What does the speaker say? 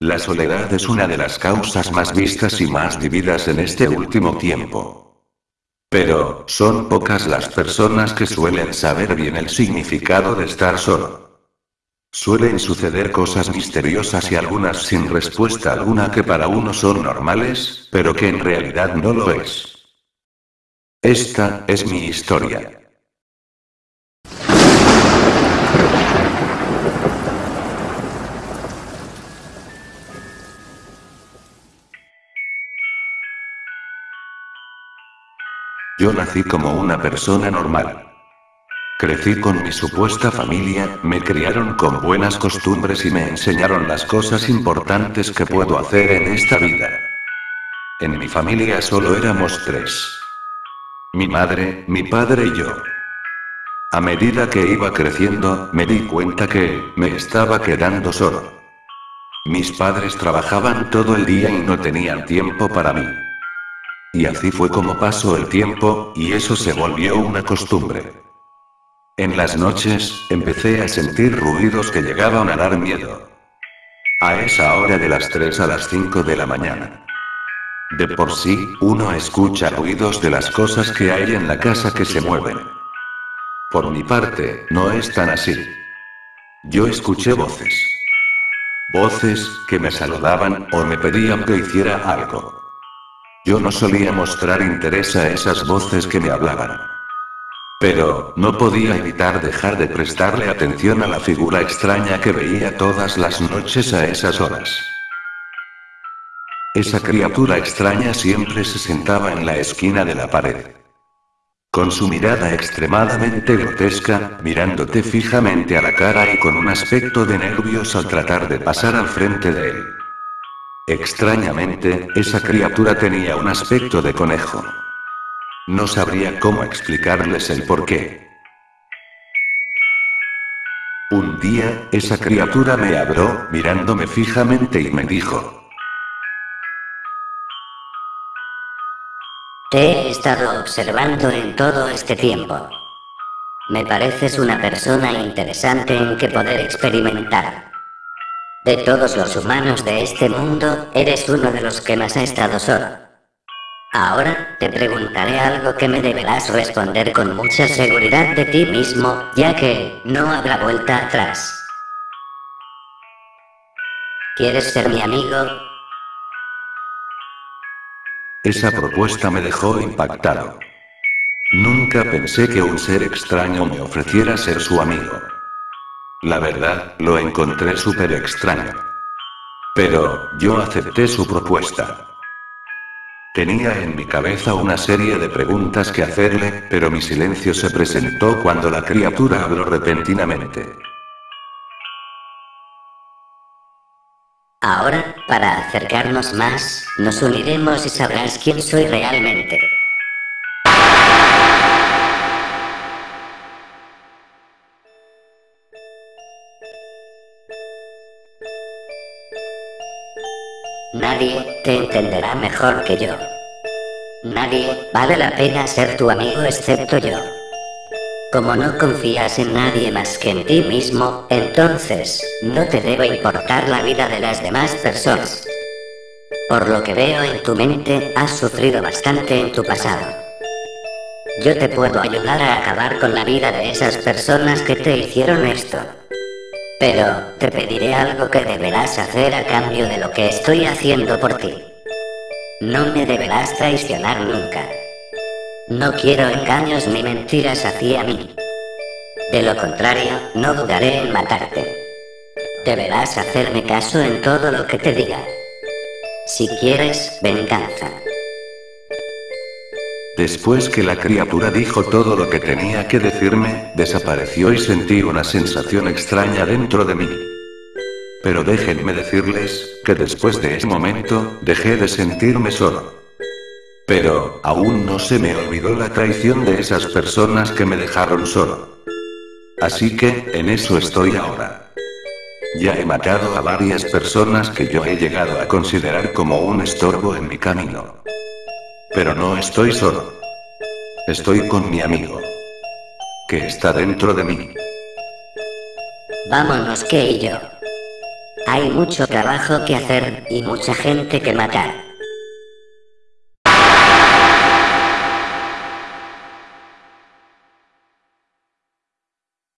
La soledad es una de las causas más vistas y más vividas en este último tiempo. Pero, son pocas las personas que suelen saber bien el significado de estar solo. Suelen suceder cosas misteriosas y algunas sin respuesta alguna que para uno son normales, pero que en realidad no lo es. Esta es mi historia. Yo nací como una persona normal. Crecí con mi supuesta familia, me criaron con buenas costumbres y me enseñaron las cosas importantes que puedo hacer en esta vida. En mi familia solo éramos tres. Mi madre, mi padre y yo. A medida que iba creciendo, me di cuenta que, me estaba quedando solo. Mis padres trabajaban todo el día y no tenían tiempo para mí. Y así fue como pasó el tiempo, y eso se volvió una costumbre. En las noches, empecé a sentir ruidos que llegaban a dar miedo. A esa hora de las 3 a las 5 de la mañana. De por sí, uno escucha ruidos de las cosas que hay en la casa que se mueven. Por mi parte, no es tan así. Yo escuché voces. Voces, que me saludaban, o me pedían que hiciera algo. Yo no solía mostrar interés a esas voces que me hablaban. Pero, no podía evitar dejar de prestarle atención a la figura extraña que veía todas las noches a esas horas. Esa criatura extraña siempre se sentaba en la esquina de la pared. Con su mirada extremadamente grotesca, mirándote fijamente a la cara y con un aspecto de nervios al tratar de pasar al frente de él. Extrañamente, esa criatura tenía un aspecto de conejo. No sabría cómo explicarles el porqué. Un día, esa criatura me habló, mirándome fijamente y me dijo, Te he estado observando en todo este tiempo. Me pareces una persona interesante en que poder experimentar. De todos los humanos de este mundo, eres uno de los que más ha estado solo. Ahora, te preguntaré algo que me deberás responder con mucha seguridad de ti mismo, ya que no habrá vuelta atrás. ¿Quieres ser mi amigo? Esa propuesta me dejó impactado. Nunca pensé que un ser extraño me ofreciera ser su amigo. La verdad, lo encontré súper extraño. Pero, yo acepté su propuesta. Tenía en mi cabeza una serie de preguntas que hacerle, pero mi silencio se presentó cuando la criatura habló repentinamente. Ahora, para acercarnos más, nos uniremos y sabrás quién soy realmente. Nadie te entenderá mejor que yo. Nadie vale la pena ser tu amigo excepto yo. Como no confías en nadie más que en ti mismo, entonces, no te debe importar la vida de las demás personas. Por lo que veo en tu mente, has sufrido bastante en tu pasado. Yo te puedo ayudar a acabar con la vida de esas personas que te hicieron esto. Pero, te pediré algo que deberás hacer a cambio de lo que estoy haciendo por ti. No me deberás traicionar nunca. No quiero engaños ni mentiras hacia mí. De lo contrario, no dudaré en matarte. Deberás hacerme caso en todo lo que te diga. Si quieres, venganza. Después que la criatura dijo todo lo que tenía que decirme, desapareció y sentí una sensación extraña dentro de mí. Pero déjenme decirles, que después de ese momento, dejé de sentirme solo. Pero, aún no se me olvidó la traición de esas personas que me dejaron solo. Así que, en eso estoy ahora. Ya he matado a varias personas que yo he llegado a considerar como un estorbo en mi camino. Pero no estoy solo. Estoy con mi amigo. Que está dentro de mí. Vámonos, que y yo. Hay mucho trabajo que hacer y mucha gente que matar.